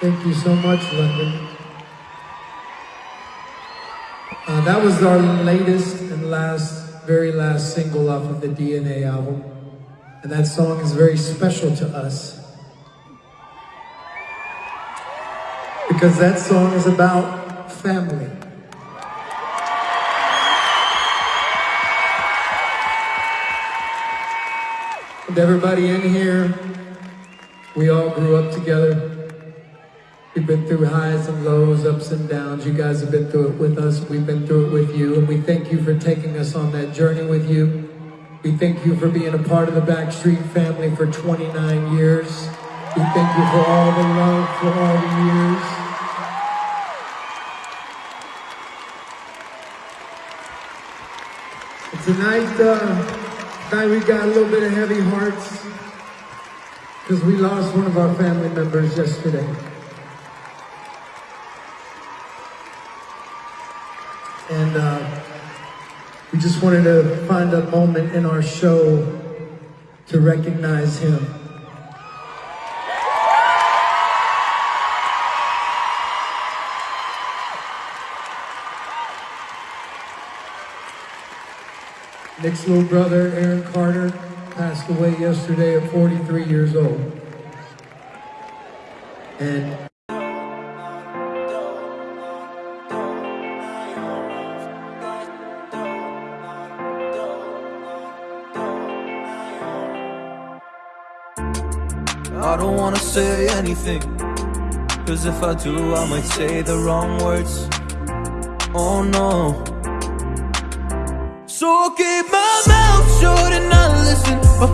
Thank you so much, London. Uh, that was our latest and last, very last single off of the DNA album. And that song is very special to us. Because that song is about family. And everybody in here, we all grew up together. We've been through highs and lows, ups and downs. You guys have been through it with us. We've been through it with you. And we thank you for taking us on that journey with you. We thank you for being a part of the Backstreet family for 29 years. We thank you for all the love for all the years. And tonight, uh, Tonight we got a little bit of heavy hearts because we lost one of our family members yesterday. And uh, we just wanted to find a moment in our show to recognize him. Nick's little brother, Aaron Carter, passed away yesterday at 43 years old. And I don't wanna say anything Cause if I do I might say the wrong words. Oh no. So I keep my mouth shut and not listen. My